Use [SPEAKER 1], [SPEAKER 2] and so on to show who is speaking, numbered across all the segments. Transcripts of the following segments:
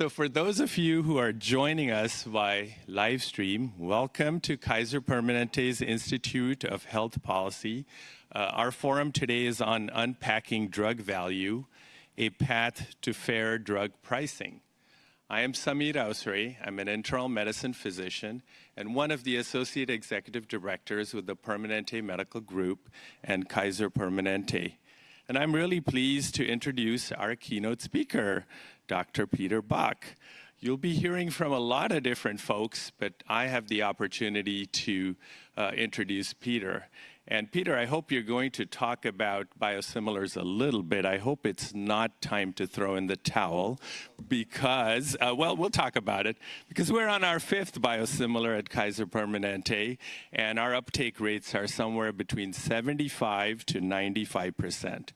[SPEAKER 1] So for those of you who are joining us by live stream, welcome to Kaiser Permanente's Institute of Health Policy. Uh, our forum today is on unpacking drug value, a path to fair drug pricing. I am Samir Ausre. I'm an internal medicine physician and one of the associate executive directors with the Permanente Medical Group and Kaiser Permanente. And I'm really pleased to introduce our keynote speaker, Dr. Peter Bach. You'll be hearing from a lot of different folks, but I have the opportunity to uh, introduce Peter. And Peter, I hope you're going to talk about biosimilars a little bit. I hope it's not time to throw in the towel because, uh, well, we'll talk about it because we're on our fifth biosimilar at Kaiser Permanente, and our uptake rates are somewhere between 75 to 95 percent.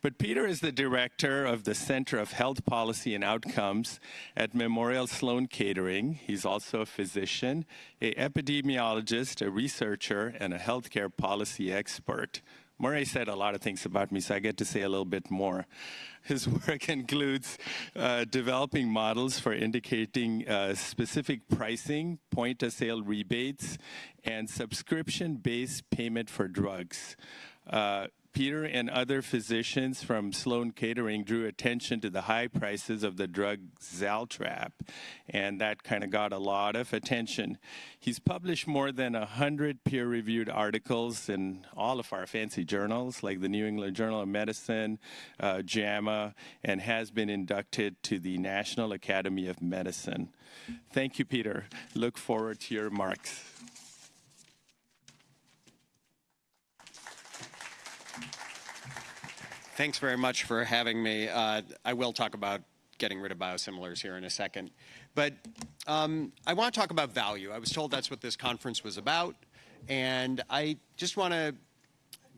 [SPEAKER 1] But Peter is the director of the Center of Health Policy and Outcomes at Memorial Sloan Kettering. He's also a physician, a epidemiologist, a researcher, and a healthcare policy expert. Murray said a lot of things about me, so I get to say a little bit more. His work includes uh, developing models for indicating uh, specific pricing, point of sale rebates, and subscription based payment for drugs. Uh, Peter and other physicians from Sloan Kettering drew attention to the high prices of the drug Zaltrap, and that kind of got a lot of attention. He's published more than 100 peer-reviewed articles in all of our fancy journals, like the New England Journal of Medicine, uh, JAMA, and has been inducted to the National Academy of Medicine. Thank you, Peter. Look forward to your remarks.
[SPEAKER 2] Thanks very much for having me. Uh, I will talk about getting rid of biosimilars here in a second. But um, I want to talk about value. I was told that's what this conference was about. And I just want to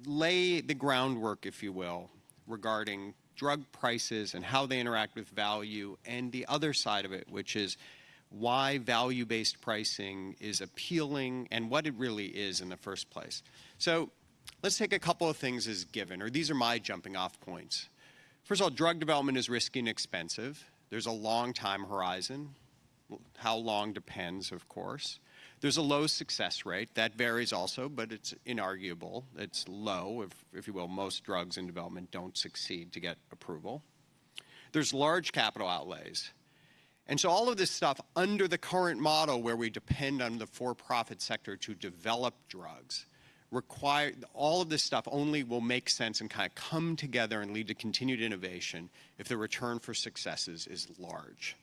[SPEAKER 2] lay the groundwork, if you will, regarding drug prices and how they interact with value and the other side of it, which is why value-based pricing is appealing and what it really is in the first place. So let's take a couple of things as given, or these are my jumping off points. First of all, drug development is risky and expensive. There's a long time horizon. How long depends, of course. There's a low success rate. That varies also, but it's inarguable. It's low, if, if you will. Most drugs in development don't succeed to get approval. There's large capital outlays. And so all of this stuff under the current model where we depend on the for-profit sector to develop drugs require all of this stuff only will make sense and kind of come together and lead to continued innovation if the return for successes is large.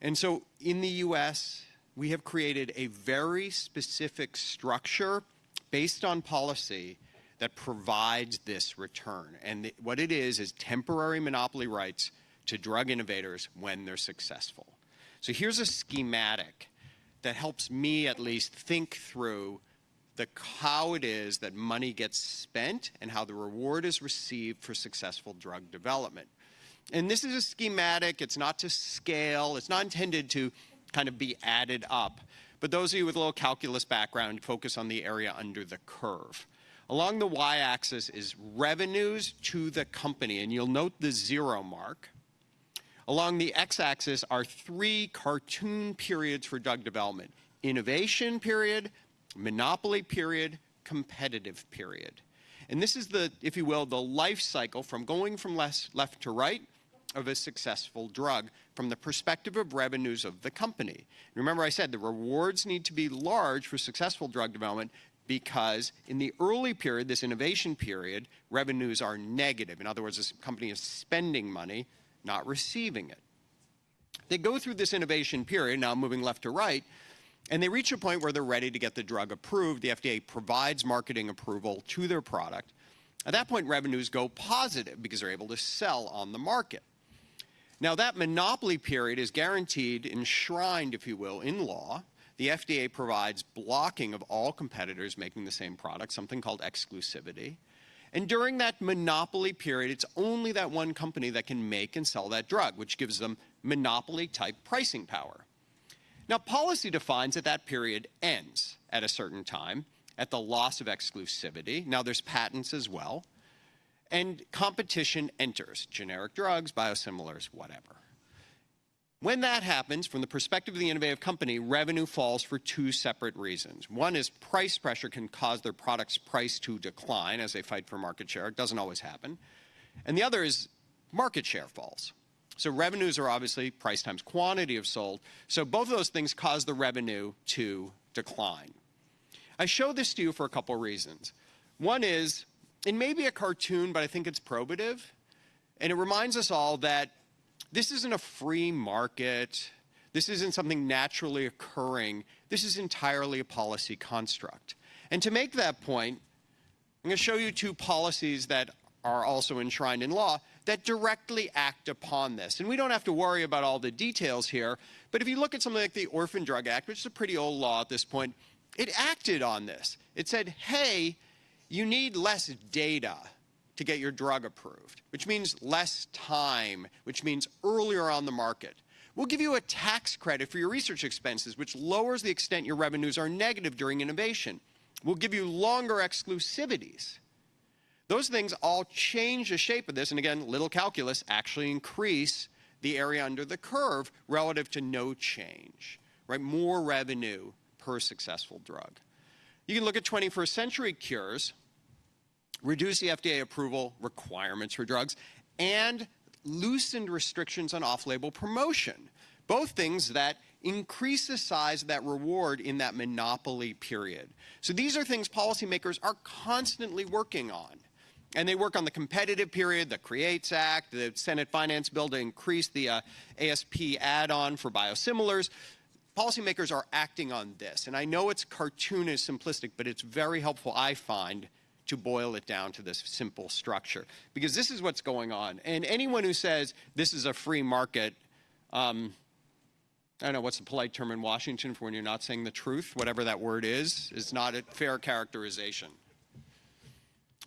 [SPEAKER 2] And so in the US, we have created a very specific structure based on policy that provides this return. And what it is is temporary monopoly rights to drug innovators when they're successful. So here's a schematic that helps me at least think through the how it is that money gets spent and how the reward is received for successful drug development. And this is a schematic, it's not to scale, it's not intended to kind of be added up. But those of you with a little calculus background focus on the area under the curve. Along the y-axis is revenues to the company, and you'll note the zero mark. Along the x-axis are three cartoon periods for drug development. Innovation period, monopoly period, competitive period. And this is the, if you will, the life cycle from going from left, to right of a successful drug from the perspective of revenues of the company. Remember I said the rewards need to be large for successful drug development because in the early period, this innovation period, revenues are negative. In other words, this company is spending money, not receiving it. They go through this innovation period, now moving left to right, and they reach a point where they're ready to get the drug approved. The FDA provides marketing approval to their product. At that point, revenues go positive because they're able to sell on the market. Now, that monopoly period is guaranteed, enshrined, if you will, in law. The FDA provides blocking of all competitors making the same product, something called exclusivity. And during that monopoly period, it's only that one company that can make and sell that drug, which gives them monopoly type pricing power. Now, policy defines that that period ends at a certain time at the loss of exclusivity. Now, there's patents as well. And competition enters, generic drugs, biosimilars, whatever. When that happens, from the perspective of the innovative company, revenue falls for two separate reasons. One is price pressure can cause their product's price to decline as they fight for market share. It doesn't always happen. And the other is market share falls. So revenues are obviously price times quantity of sold. So both of those things cause the revenue to decline. I show this to you for a couple reasons. One is, it may be a cartoon, but I think it's probative. And it reminds us all that this isn't a free market. This isn't something naturally occurring. This is entirely a policy construct. And to make that point, I'm going to show you two policies that are also enshrined in law that directly act upon this. And we don't have to worry about all the details here, but if you look at something like the Orphan Drug Act, which is a pretty old law at this point, it acted on this. It said, hey, you need less data to get your drug approved, which means less time, which means earlier on the market. We'll give you a tax credit for your research expenses, which lowers the extent your revenues are negative during innovation. We'll give you longer exclusivities. Those things all change the shape of this, and again, little calculus actually increase the area under the curve relative to no change, right? More revenue per successful drug. You can look at 21st century cures, reduce the FDA approval requirements for drugs, and loosened restrictions on off-label promotion. Both things that increase the size of that reward in that monopoly period. So these are things policymakers are constantly working on. And they work on the competitive period, the CREATES Act, the Senate Finance Bill to increase the uh, ASP add-on for biosimilars. Policymakers are acting on this. And I know it's cartoonish, simplistic, but it's very helpful, I find, to boil it down to this simple structure. Because this is what's going on. And anyone who says this is a free market, um, I don't know, what's the polite term in Washington for when you're not saying the truth? Whatever that word is, is not a fair characterization.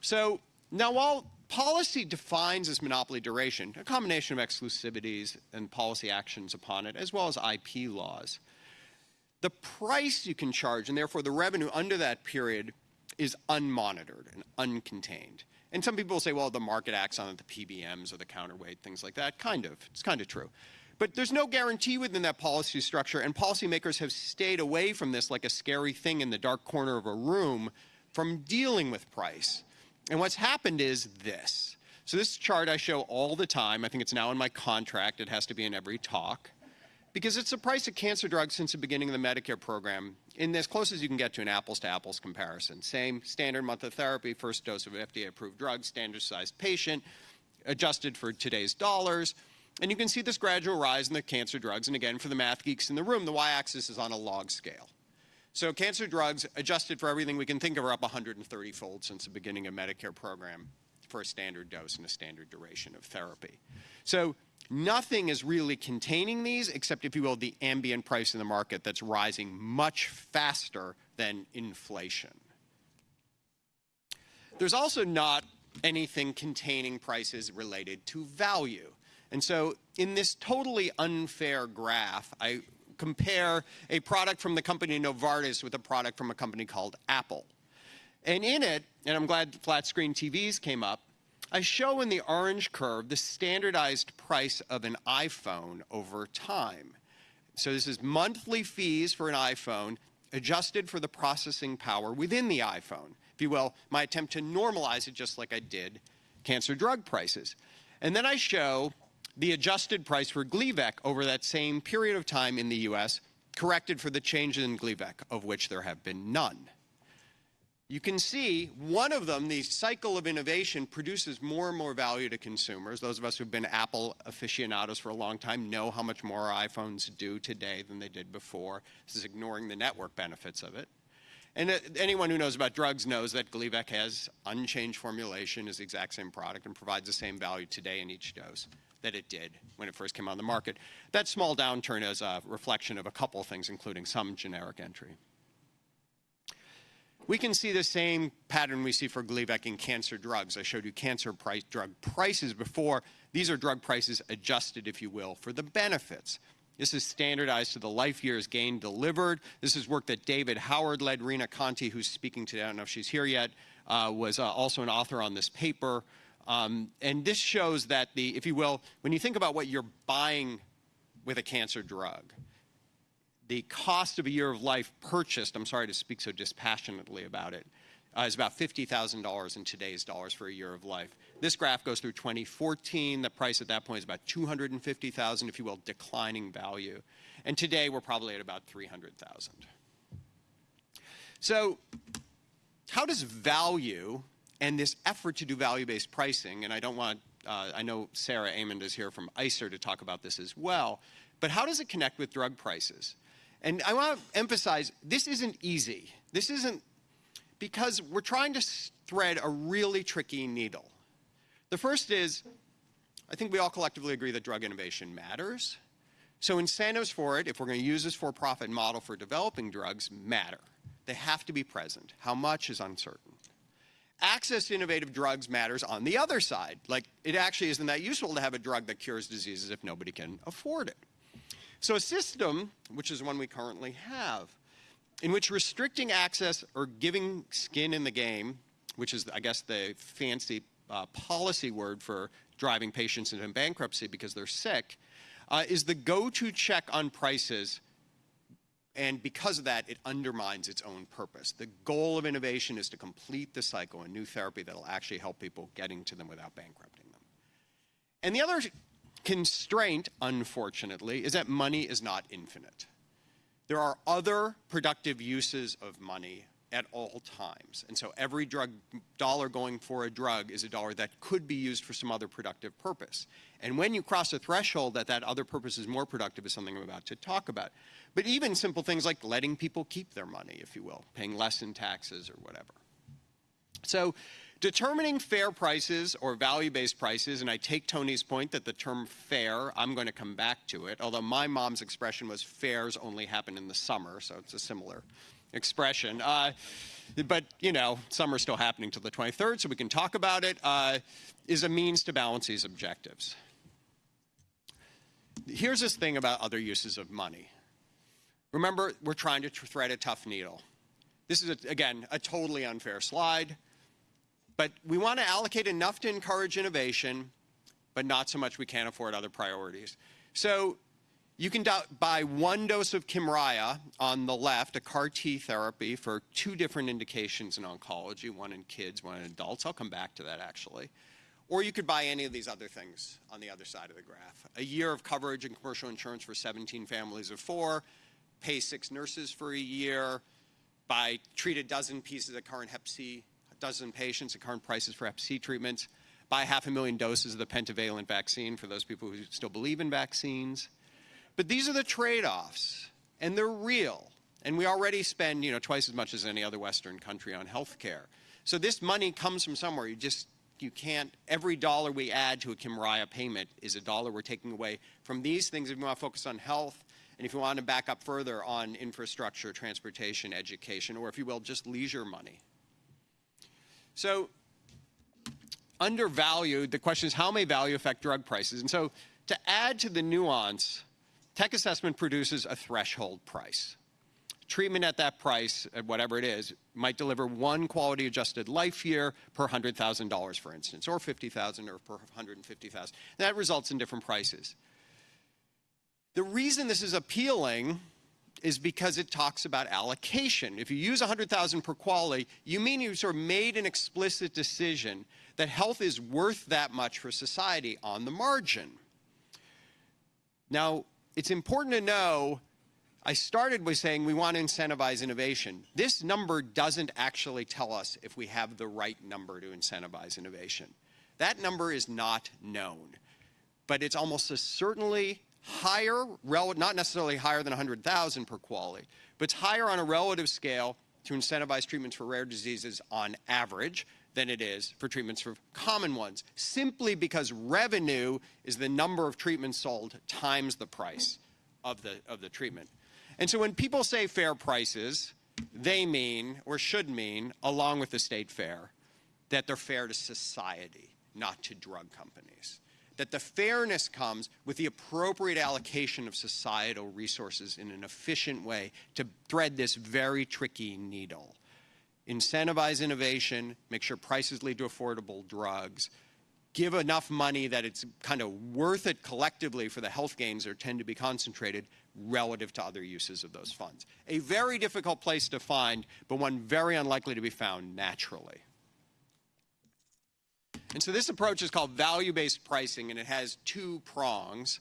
[SPEAKER 2] So now, while policy defines this monopoly duration, a combination of exclusivities and policy actions upon it, as well as IP laws, the price you can charge, and therefore the revenue under that period, is unmonitored and uncontained. And some people say, well, the market acts on it, the PBMs or the counterweight, things like that. Kind of. It's kind of true. But there's no guarantee within that policy structure, and policymakers have stayed away from this like a scary thing in the dark corner of a room from dealing with price. And what's happened is this. So this chart I show all the time. I think it's now in my contract. It has to be in every talk. Because it's the price of cancer drugs since the beginning of the Medicare program in as close as you can get to an apples-to-apples -apples comparison. Same standard month of therapy, first dose of FDA-approved drug, standard-sized patient, adjusted for today's dollars. And you can see this gradual rise in the cancer drugs. And again, for the math geeks in the room, the y-axis is on a log scale. So cancer drugs, adjusted for everything we can think of, are up 130-fold since the beginning of Medicare program for a standard dose and a standard duration of therapy. So nothing is really containing these except, if you will, the ambient price in the market that's rising much faster than inflation. There's also not anything containing prices related to value. And so in this totally unfair graph, I compare a product from the company Novartis with a product from a company called Apple. And in it, and I'm glad flat screen TVs came up, I show in the orange curve the standardized price of an iPhone over time. So this is monthly fees for an iPhone adjusted for the processing power within the iPhone. If you will, my attempt to normalize it just like I did cancer drug prices. And then I show the adjusted price for Gleevec over that same period of time in the US, corrected for the changes in Gleevec, of which there have been none. You can see one of them, the cycle of innovation, produces more and more value to consumers. Those of us who've been Apple aficionados for a long time know how much more iPhones do today than they did before. This is ignoring the network benefits of it. And uh, anyone who knows about drugs knows that Gleevec has unchanged formulation, is the exact same product, and provides the same value today in each dose that it did when it first came on the market. That small downturn is a reflection of a couple things, including some generic entry. We can see the same pattern we see for Gleevec in cancer drugs. I showed you cancer price, drug prices before. These are drug prices adjusted, if you will, for the benefits. This is standardized to the life years gained delivered. This is work that David Howard led. Rena Conti, who's speaking today, I don't know if she's here yet, uh, was uh, also an author on this paper. Um, and this shows that the, if you will, when you think about what you're buying with a cancer drug. The cost of a year of life purchased, I'm sorry to speak so dispassionately about it, uh, is about $50,000 in today's dollars for a year of life. This graph goes through 2014. The price at that point is about 250,000, if you will, declining value. And today we're probably at about 300,000. So how does value and this effort to do value-based pricing, and I don't want, uh, I know Sarah Emond is here from ICER to talk about this as well, but how does it connect with drug prices? And I want to emphasize, this isn't easy. This isn't because we're trying to thread a really tricky needle. The first is, I think we all collectively agree that drug innovation matters. So incentives for it, if we're going to use this for-profit model for developing drugs, matter. They have to be present. How much is uncertain. Access to innovative drugs matters on the other side. Like, it actually isn't that useful to have a drug that cures diseases if nobody can afford it. So a system, which is one we currently have, in which restricting access or giving skin in the game, which is, I guess, the fancy uh, policy word for driving patients into bankruptcy because they're sick, uh, is the go-to check on prices. And because of that, it undermines its own purpose. The goal of innovation is to complete the cycle, a new therapy that will actually help people getting to them without bankrupting them. And the other constraint, unfortunately, is that money is not infinite. There are other productive uses of money at all times. And so every drug dollar going for a drug is a dollar that could be used for some other productive purpose. And when you cross a threshold that that other purpose is more productive is something I'm about to talk about. But even simple things like letting people keep their money, if you will, paying less in taxes or whatever. So Determining fair prices or value-based prices, and I take Tony's point that the term fair, I'm going to come back to it, although my mom's expression was fairs only happen in the summer, so it's a similar expression. Uh, but, you know, summer's still happening till the 23rd, so we can talk about it. Uh, is a means to balance these objectives. Here's this thing about other uses of money. Remember, we're trying to thread a tough needle. This is, a, again, a totally unfair slide. But we want to allocate enough to encourage innovation, but not so much we can't afford other priorities. So you can buy one dose of Kymriah on the left, a CAR T therapy for two different indications in oncology, one in kids, one in adults. I'll come back to that actually. Or you could buy any of these other things on the other side of the graph. A year of coverage and commercial insurance for 17 families of four, pay six nurses for a year, buy, treat a dozen pieces of current hep C dozen patients at current prices for Hep C treatments, buy half a million doses of the pentavalent vaccine for those people who still believe in vaccines. But these are the trade-offs, and they're real. And we already spend, you know, twice as much as any other Western country on health care. So this money comes from somewhere. You just, you can't, every dollar we add to a Kymriah payment is a dollar we're taking away from these things if you want to focus on health, and if you want to back up further on infrastructure, transportation, education, or if you will, just leisure money. So undervalued, the question is how may value affect drug prices? And so to add to the nuance, tech assessment produces a threshold price. Treatment at that price, at whatever it is, might deliver one quality adjusted life year per $100,000, for instance, or 50,000 or per 150,000. That results in different prices. The reason this is appealing is because it talks about allocation. If you use 100,000 per QALY, you mean you sort of made an explicit decision that health is worth that much for society on the margin. Now, it's important to know, I started by saying we want to incentivize innovation. This number doesn't actually tell us if we have the right number to incentivize innovation. That number is not known, but it's almost certainly higher, not necessarily higher than 100,000 per QALY, but it's higher on a relative scale to incentivize treatments for rare diseases on average than it is for treatments for common ones, simply because revenue is the number of treatments sold times the price of the, of the treatment. And so when people say fair prices, they mean, or should mean, along with the state fair, that they're fair to society, not to drug companies that the fairness comes with the appropriate allocation of societal resources in an efficient way to thread this very tricky needle. Incentivize innovation, make sure prices lead to affordable drugs, give enough money that it's kind of worth it collectively for the health gains that tend to be concentrated relative to other uses of those funds. A very difficult place to find, but one very unlikely to be found naturally. And so this approach is called value-based pricing, and it has two prongs.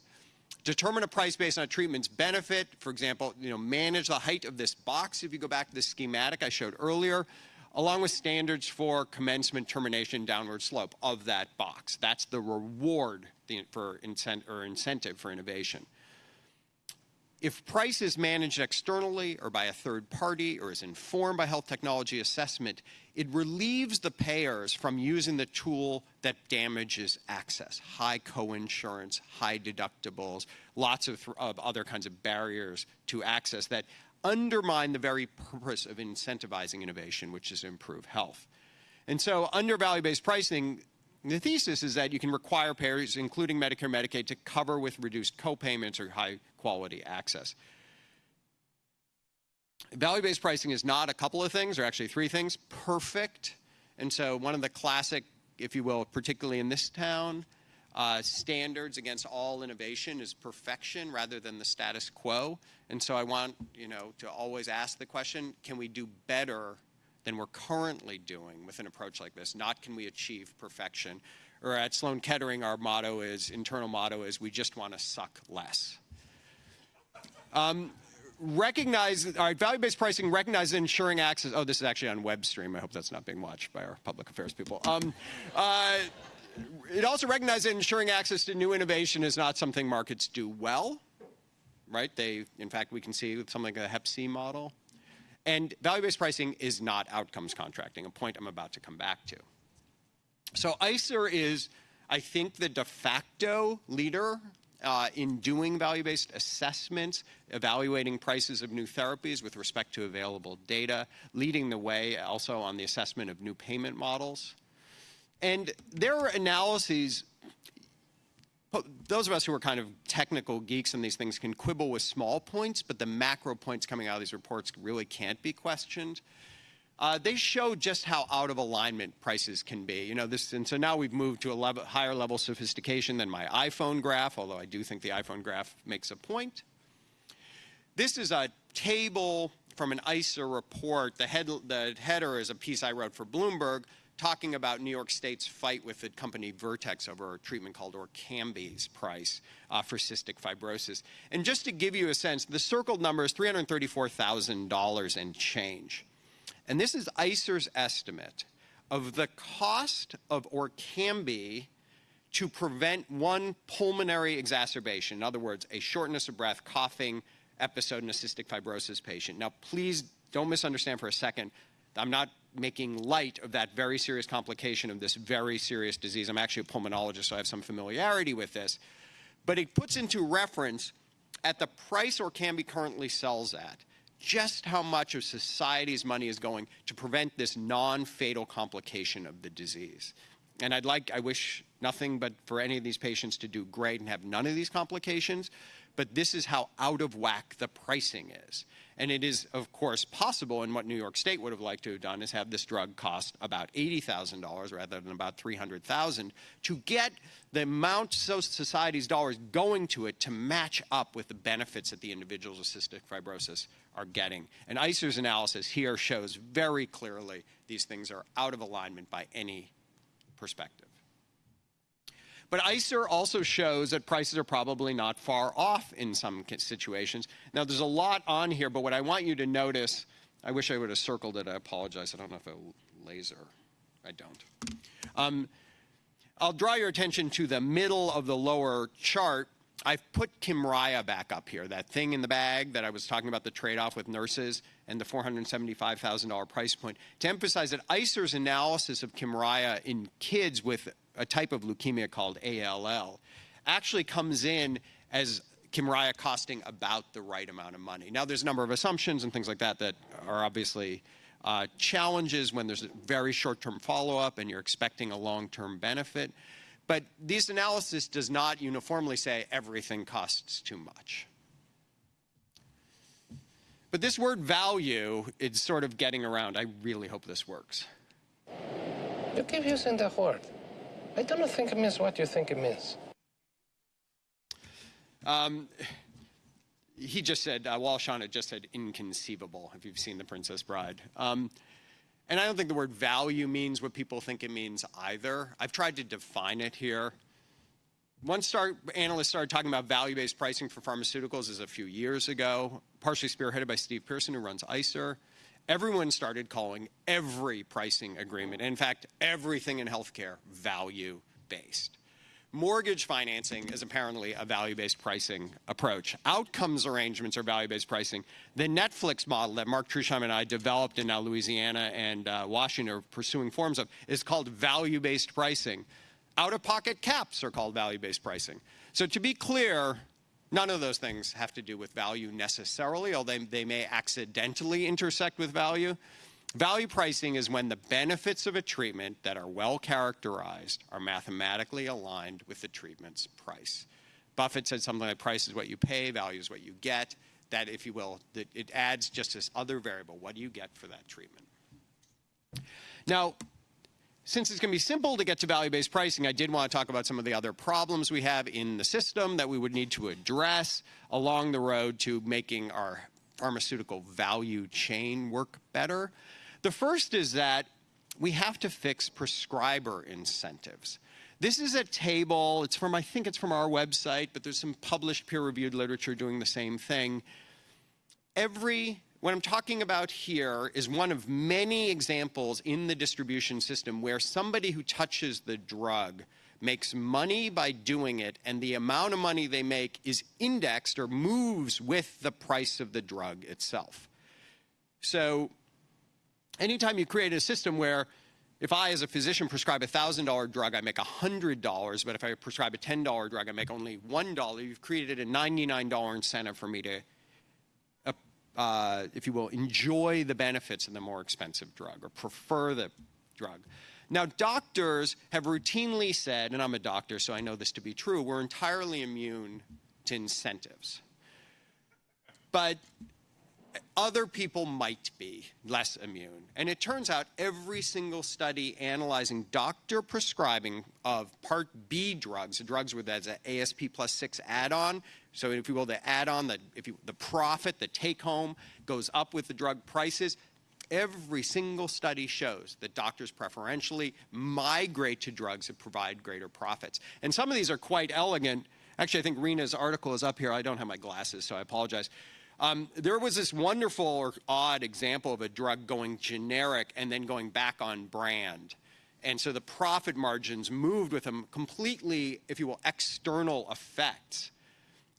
[SPEAKER 2] Determine a price based on a treatment's benefit. For example, you know, manage the height of this box. If you go back to the schematic I showed earlier, along with standards for commencement, termination, downward slope of that box. That's the reward for incent or incentive for innovation. If price is managed externally or by a third party or is informed by health technology assessment, it relieves the payers from using the tool that damages access, high coinsurance, high deductibles, lots of, of other kinds of barriers to access that undermine the very purpose of incentivizing innovation, which is to improve health. And so under value-based pricing, the thesis is that you can require payers, including Medicare and Medicaid, to cover with reduced copayments or high quality access. Value-based pricing is not a couple of things, or actually three things. Perfect. And so one of the classic, if you will, particularly in this town, uh, standards against all innovation is perfection rather than the status quo. And so I want, you know, to always ask the question, can we do better than we're currently doing with an approach like this? Not can we achieve perfection? Or at Sloan Kettering, our motto is, internal motto is, we just want to suck less. Um, recognize, all right, value-based pricing recognizes ensuring access. Oh, this is actually on web stream. I hope that's not being watched by our public affairs people. Um, uh, it also recognizes ensuring access to new innovation is not something markets do well, right? They, in fact, we can see with something like a Hep C model. And value-based pricing is not outcomes contracting, a point I'm about to come back to. So ICER is, I think, the de facto leader uh, in doing value-based assessments, evaluating prices of new therapies with respect to available data, leading the way also on the assessment of new payment models. And their analyses, those of us who are kind of technical geeks in these things can quibble with small points, but the macro points coming out of these reports really can't be questioned. Uh, they show just how out of alignment prices can be. You know, this, and so now we've moved to a level, higher level of sophistication than my iPhone graph, although I do think the iPhone graph makes a point. This is a table from an ICER report. The, head, the header is a piece I wrote for Bloomberg talking about New York State's fight with the company Vertex over a treatment called Orkambi's price uh, for cystic fibrosis. And just to give you a sense, the circled number is $334,000 and change. And this is ICER's estimate of the cost of Orkambi to prevent one pulmonary exacerbation, in other words, a shortness of breath, coughing episode in a cystic fibrosis patient. Now, please don't misunderstand for a second. I'm not making light of that very serious complication of this very serious disease. I'm actually a pulmonologist, so I have some familiarity with this. But it puts into reference at the price Orkambi currently sells at, just how much of society's money is going to prevent this non-fatal complication of the disease. And I'd like, I wish nothing but for any of these patients to do great and have none of these complications, but this is how out of whack the pricing is. And it is, of course, possible, and what New York State would have liked to have done is have this drug cost about $80,000 rather than about 300,000 to get the amount society's dollars going to it to match up with the benefits that the individuals with cystic fibrosis are getting. And ICER's analysis here shows very clearly these things are out of alignment by any perspective. But ICER also shows that prices are probably not far off in some situations. Now, there's a lot on here, but what I want you to notice, I wish I would have circled it. I apologize. I don't know if a laser. I don't. Um, I'll draw your attention to the middle of the lower chart. I've put Kymriah back up here, that thing in the bag that I was talking about the trade-off with nurses and the $475,000 price point, to emphasize that ICER's analysis of Kymriah in kids with a type of leukemia called ALL, actually comes in as Kymriah costing about the right amount of money. Now, there's a number of assumptions and things like that that are obviously uh, challenges when there's a very short-term follow-up and you're expecting a long-term benefit. But this analysis does not uniformly say everything costs too much. But this word value is sort of getting around. I really hope this works.
[SPEAKER 3] You keep using the word. I don't think it means what you think it means.
[SPEAKER 2] Um, he just said, uh, Walshana just said inconceivable, if you've seen The Princess Bride. Um, and I don't think the word value means what people think it means either. I've tried to define it here. One start, analyst started talking about value-based pricing for pharmaceuticals is a few years ago, partially spearheaded by Steve Pearson, who runs ICER. Everyone started calling every pricing agreement, in fact, everything in healthcare, value-based. Mortgage financing is apparently a value-based pricing approach. Outcomes arrangements are value-based pricing. The Netflix model that Mark Trusheim and I developed in now Louisiana and uh, Washington are pursuing forms of is called value-based pricing. Out-of-pocket caps are called value-based pricing. So to be clear, none of those things have to do with value necessarily, although they, may accidentally intersect with value. Value pricing is when the benefits of a treatment that are well characterized are mathematically aligned with the treatment's price. Buffett said something like price is what you pay, value is what you get. That, if you will, it adds just this other variable. What do you get for that treatment? Now, since it's going to be simple to get to value-based pricing, I did want to talk about some of the other problems we have in the system that we would need to address along the road to making our pharmaceutical value chain work better. The first is that we have to fix prescriber incentives. This is a table, it's from, I think it's from our website, but there's some published peer-reviewed literature doing the same thing. Every, what I'm talking about here is one of many examples in the distribution system where somebody who touches the drug makes money by doing it, and the amount of money they make is indexed or moves with the price of the drug itself. So anytime you create a system where if I, as a physician, prescribe a $1,000 drug, I make $100, but if I prescribe a $10 drug, I make only $1, you've created a $99 incentive for me to, uh, if you will, enjoy the benefits of the more expensive drug or prefer the drug. Now, doctors have routinely said, and I'm a doctor, so I know this to be true, we're entirely immune to incentives. But other people might be less immune. And it turns out every single study analyzing doctor prescribing of Part B drugs, drugs where that's an ASP plus six add-on, so if you will, the add-on, the, if the profit, the take-home goes up with the drug prices, Every single study shows that doctors preferentially migrate to drugs that provide greater profits. And some of these are quite elegant. Actually, I think Rena's article is up here. I don't have my glasses, so I apologize. Um, there was this wonderful or odd example of a drug going generic and then going back on brand. And so the profit margins moved with them completely, if you will, external effects.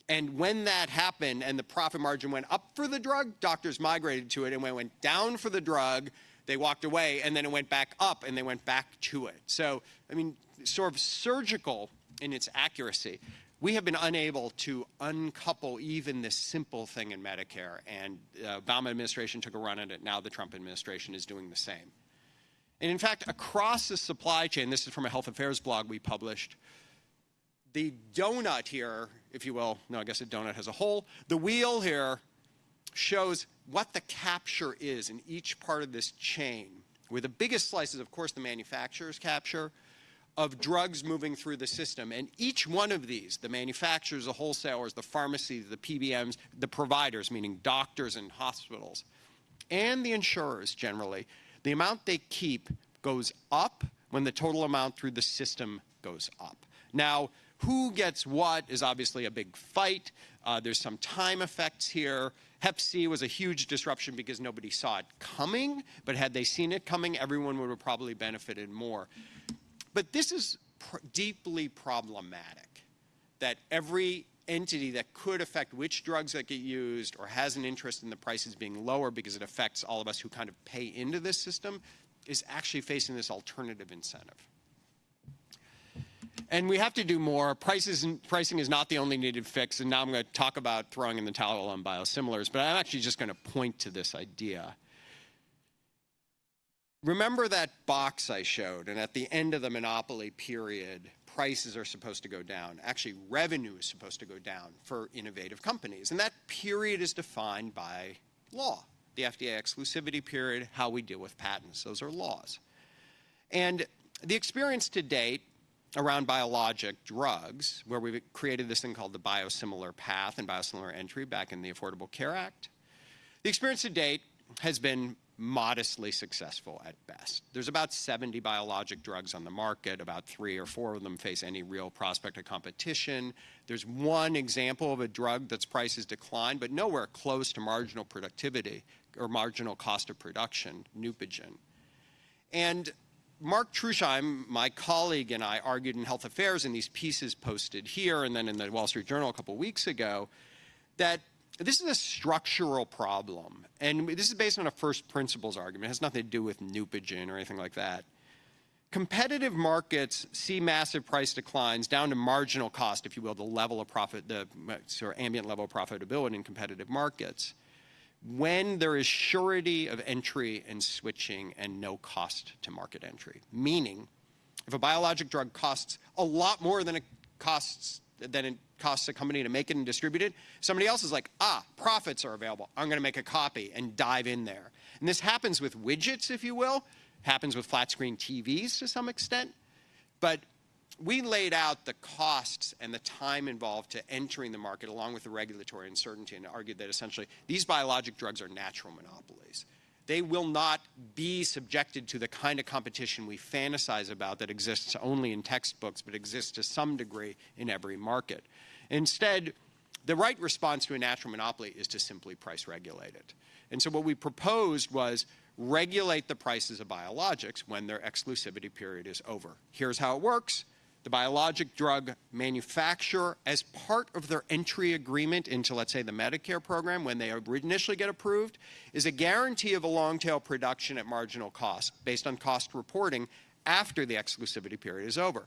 [SPEAKER 2] And when that happened and the profit margin went up for the drug, doctors migrated to it. And when it went down for the drug, they walked away. And then it went back up and they went back to it. So, I mean, sort of surgical in its accuracy. We have been unable to uncouple even this simple thing in Medicare. And the Obama administration took a run at it. Now the Trump administration is doing the same. And in fact, across the supply chain, this is from a health affairs blog we published, the donut here, if you will, no, I guess a donut has a hole. The wheel here shows what the capture is in each part of this chain, where the biggest slice is, of course, the manufacturer's capture of drugs moving through the system. And each one of these, the manufacturers, the wholesalers, the pharmacies, the PBMs, the providers, meaning doctors and hospitals, and the insurers generally, the amount they keep goes up when the total amount through the system goes up. Now, who gets what is obviously a big fight. Uh, there's some time effects here. Hep C was a huge disruption because nobody saw it coming, but had they seen it coming, everyone would have probably benefited more. But this is pr deeply problematic, that every entity that could affect which drugs that get used or has an interest in the prices being lower because it affects all of us who kind of pay into this system is actually facing this alternative incentive. And we have to do more. Prices, pricing is not the only needed fix, and now I'm going to talk about throwing in the towel on biosimilars, but I'm actually just going to point to this idea. Remember that box I showed, and at the end of the monopoly period, prices are supposed to go down. Actually, revenue is supposed to go down for innovative companies, and that period is defined by law. The FDA exclusivity period, how we deal with patents, those are laws. And the experience to date around biologic drugs, where we've created this thing called the biosimilar path and biosimilar entry back in the Affordable Care Act. The experience to date has been modestly successful at best. There's about 70 biologic drugs on the market. About three or four of them face any real prospect of competition. There's one example of a drug that's price declined, but nowhere close to marginal productivity or marginal cost of production, Neupogen. And Mark Trusheim, my colleague, and I argued in Health Affairs in these pieces posted here and then in the Wall Street Journal a couple weeks ago that this is a structural problem. And this is based on a first principles argument. It has nothing to do with Neupogen or anything like that. Competitive markets see massive price declines down to marginal cost, if you will, the level of profit, the sort of ambient level of profitability in competitive markets, when there is surety of entry and switching and no cost to market entry. Meaning, if a biologic drug costs a lot more than it costs than it costs a company to make it and distribute it. Somebody else is like, ah, profits are available. I'm going to make a copy and dive in there. And this happens with widgets, if you will, happens with flat screen TVs to some extent. But we laid out the costs and the time involved to entering the market along with the regulatory uncertainty and argued that essentially these biologic drugs are natural monopolies they will not be subjected to the kind of competition we fantasize about that exists only in textbooks but exists to some degree in every market. Instead, the right response to a natural monopoly is to simply price regulate it. And so what we proposed was regulate the prices of biologics when their exclusivity period is over. Here's how it works the biologic drug manufacturer, as part of their entry agreement into, let's say, the Medicare program when they initially get approved, is a guarantee of a long tail production at marginal cost based on cost reporting after the exclusivity period is over.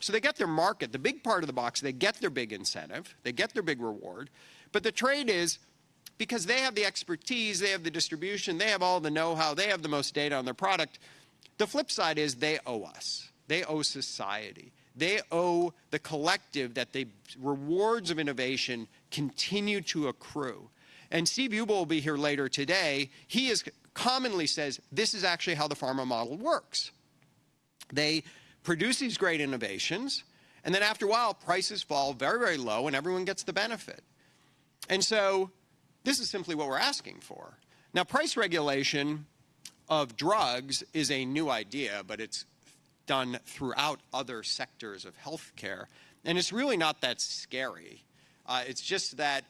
[SPEAKER 2] So they get their market, the big part of the box, they get their big incentive, they get their big reward, but the trade is because they have the expertise, they have the distribution, they have all the know-how, they have the most data on their product. The flip side is they owe us. They owe society. They owe the collective that the rewards of innovation continue to accrue. And Steve Ubel will be here later today. He is commonly says this is actually how the pharma model works. They produce these great innovations, and then after a while, prices fall very, very low, and everyone gets the benefit. And so this is simply what we're asking for. Now, price regulation of drugs is a new idea, but it's done throughout other sectors of healthcare. And it's really not that scary. Uh, it's just that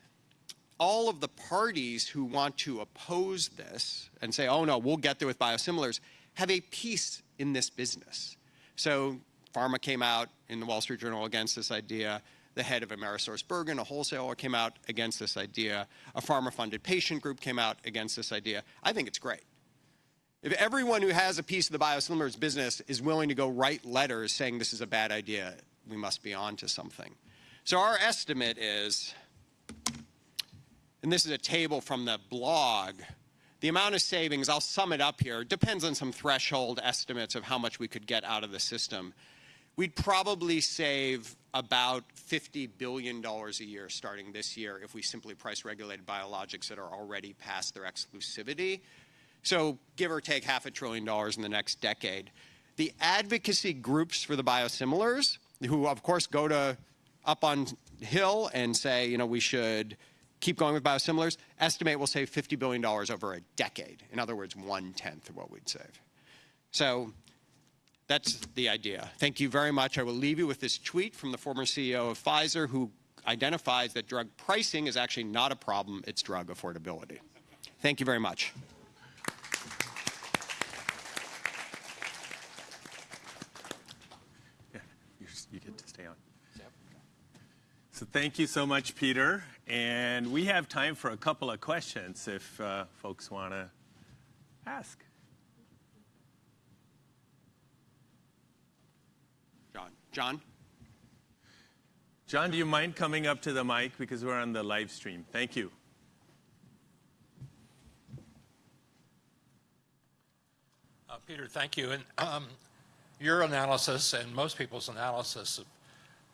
[SPEAKER 2] all of the parties who want to oppose this and say, oh no, we'll get there with biosimilars, have a piece in this business. So pharma came out in the Wall Street Journal against this idea. The head of AmerisourceBergen, a wholesaler, came out against this idea. A pharma-funded patient group came out against this idea. I think it's great. If everyone who has a piece of the biosimilars business is willing to go write letters saying this is a bad idea, we must be on to something. So our estimate is, and this is a table from the blog, the amount of savings, I'll sum it up here, depends on some threshold estimates of how much we could get out of the system. We'd probably save about $50 billion a year starting this year if we simply price regulated biologics that are already past their exclusivity so give or take half a trillion dollars in the next decade. The advocacy groups for the biosimilars, who of course go to up on Hill and say, you know, we should keep going with biosimilars, estimate we'll save $50 billion over a decade. In other words, one-tenth of what we'd save. So that's the idea. Thank you very much. I will leave you with this tweet from the former CEO of Pfizer who identifies that drug pricing is actually not a problem, it's drug affordability. Thank you very much.
[SPEAKER 1] Yeah, you get to stay on. So thank you so much, Peter. And we have time for a couple of questions if uh, folks want to ask.
[SPEAKER 2] John. John?
[SPEAKER 1] John, do you mind coming up to the mic because we're on the live stream? Thank you.
[SPEAKER 4] Uh, Peter, thank you. And um, your analysis and most people's analysis of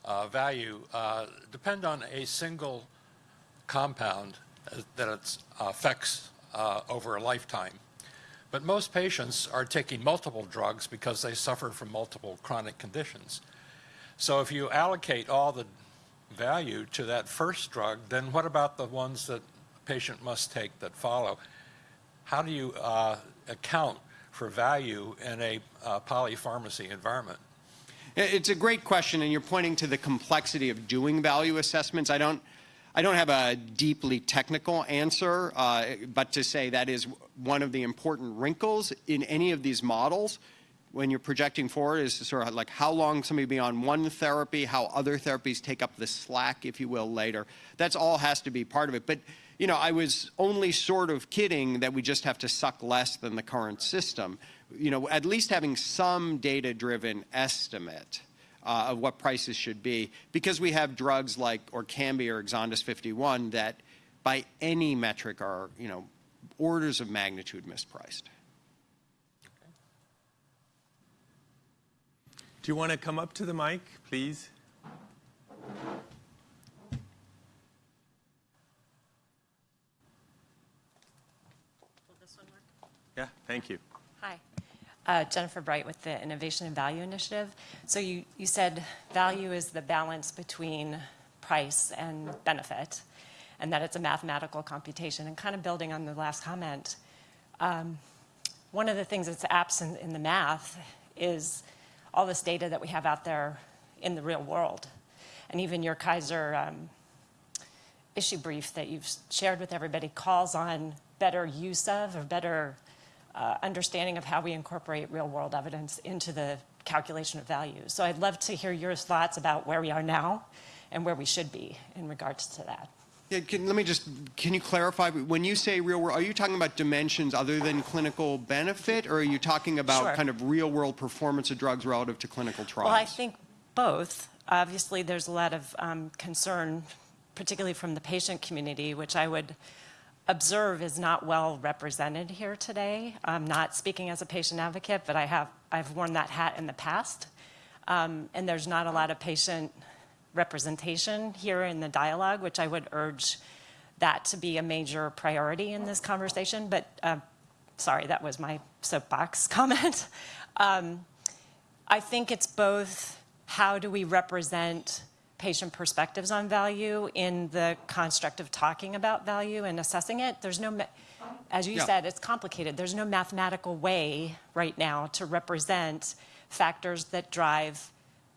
[SPEAKER 4] uh, value uh, depend on a single compound that it affects uh, over a lifetime. But most patients are taking multiple drugs because they suffer from multiple chronic conditions. So if you allocate all the value to that first drug, then what about the ones that a patient must take that follow? How do you uh, account for value in a uh, polypharmacy environment?
[SPEAKER 2] It's a great question, and you're pointing to the complexity of doing value assessments. I don't, I don't have a deeply technical answer, uh, but to say that is one of the important wrinkles in any of these models when you're projecting forward is sort of like how long somebody be on one therapy, how other therapies take up the slack, if you will, later. That's all has to be part of it. But you know, I was only sort of kidding that we just have to suck less than the current system. You know, at least having some data-driven estimate uh, of what prices should be, because we have drugs like Orkambi or Exondys 51 that by any metric are, you know, orders of magnitude mispriced.
[SPEAKER 5] Do you want to come up to the mic, please?
[SPEAKER 6] Will this one work?
[SPEAKER 5] Yeah, thank you.
[SPEAKER 6] Uh, Jennifer Bright with the Innovation and Value Initiative. So you, you said value is the balance between price and benefit, and that it's a mathematical computation. And kind of building on the last comment, um, one of the things that's absent in the math is all this data that we have out there in the real world. And even your Kaiser um, issue brief that you've shared with everybody calls on better use of or better uh, understanding of how we incorporate real world evidence into the calculation of value. So I'd love to hear your thoughts about where we are now and where we should be in regards to that.
[SPEAKER 2] Yeah, can, let me just, can you clarify, when you say real world, are you talking about dimensions other than clinical benefit, or are you talking about
[SPEAKER 6] Sure.
[SPEAKER 2] kind of real world performance of drugs relative to clinical trials?
[SPEAKER 6] Well, I think both. Obviously, there's a lot of um, concern, particularly from the patient community, which I would observe is not well represented here today. I'm not speaking as a patient advocate, but I have, I've worn that hat in the past. Um, and there's not a lot of patient representation here in the dialogue, which I would urge that to be a major priority in this conversation. But uh, sorry, that was my soapbox comment. Um, I think it's both how do we represent patient perspectives on value in the construct of talking about value and assessing it. There's no, as you
[SPEAKER 2] Yeah.
[SPEAKER 6] said, it's complicated. There's no mathematical way right now to represent factors that drive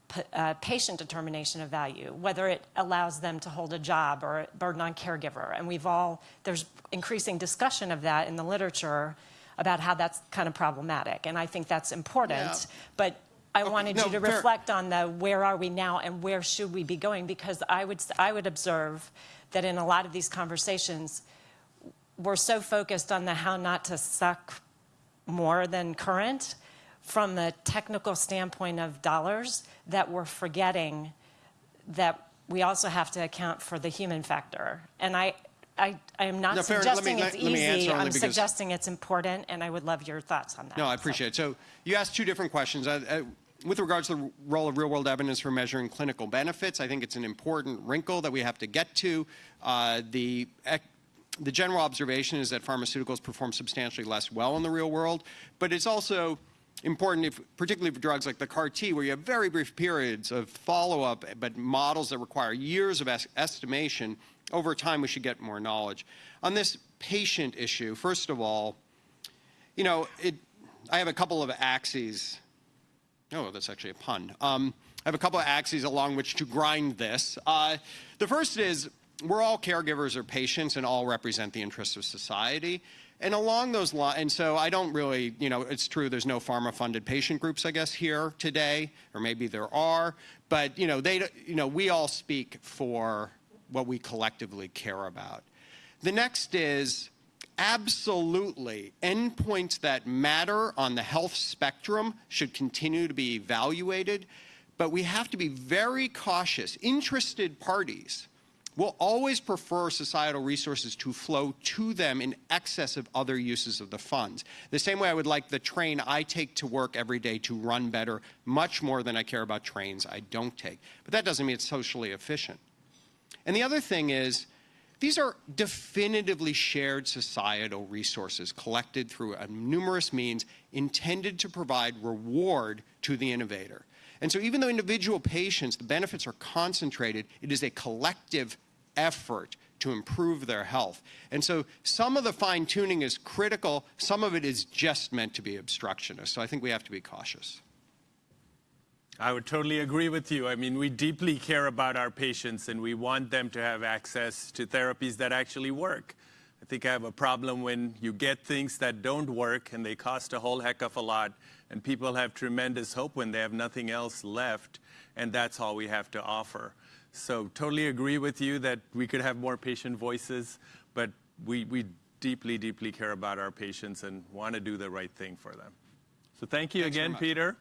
[SPEAKER 6] p- uh, patient determination of value, whether it allows them to hold a job or a burden on caregiver. And we've all, there's increasing discussion of that in the literature about how that's kind of problematic. And I think that's important.
[SPEAKER 2] Yeah.
[SPEAKER 6] But I
[SPEAKER 2] Okay,
[SPEAKER 6] wanted
[SPEAKER 2] no,
[SPEAKER 6] you to
[SPEAKER 2] fair.
[SPEAKER 6] reflect on the where are we now and where should we be going? Because I would, I would observe that in a lot of these conversations, we're so focused on the how not to suck more than current from the technical standpoint of dollars that we're forgetting that we also have to account for the human factor. And I, I, I am not
[SPEAKER 2] No, fair. Let me-
[SPEAKER 6] suggesting
[SPEAKER 2] let-
[SPEAKER 6] it's
[SPEAKER 2] let me
[SPEAKER 6] easy.
[SPEAKER 2] only
[SPEAKER 6] I'm suggesting it's important, and I would love your thoughts on that.
[SPEAKER 2] No, I
[SPEAKER 6] So-
[SPEAKER 2] appreciate it. So you asked two different questions. Uh, uh, with regards to the role of real-world evidence for measuring clinical benefits, I think it's an important wrinkle that we have to get to. Uh, the the general observation is that pharmaceuticals perform substantially less well in the real world, but it's also important, if, particularly for drugs like the CAR T, where you have very brief periods of follow-up, but models that require years of es- estimation. Over time, we should get more knowledge. On this patient issue, first of all, you know, it, I have a couple of axes. Oh, that's actually a pun. Um, I have a couple of axes along which to grind this. Uh, the first is we're all caregivers or patients and all represent the interests of society. And along those lines, and so I don't really, you know, it's true there's no pharma-funded patient groups, I guess, here today, or maybe there are, but, you know, they, you know, we all speak for what we collectively care about. The next is absolutely endpoints that matter on the health spectrum should continue to be evaluated, but we have to be very cautious. Interested parties will always prefer societal resources to flow to them in excess of other uses of the funds. The same way I would like the train I take to work every day to run better, much more than I care about trains I don't take. But that doesn't mean it's socially efficient. And the other thing is, these are definitively shared societal resources collected through numerous means intended to provide reward to the innovator. And so even though individual patients, the benefits are concentrated, it is a collective effort to improve their health. And so some of the fine tuning is critical, some of it is just meant to be obstructionist. So I think we have to be cautious.
[SPEAKER 1] I would totally agree with you. I mean, we deeply care about our patients and we want them to have access to therapies that actually work. I think I have a problem when you get things that don't work and they cost a whole heck of a lot and people have tremendous hope when they have nothing else left and that's all we have to offer. So totally agree with you that we could have more patient voices, but we, we deeply, deeply care about our patients and want to do the right thing for them. So thank you
[SPEAKER 2] Thanks
[SPEAKER 1] again. Peter.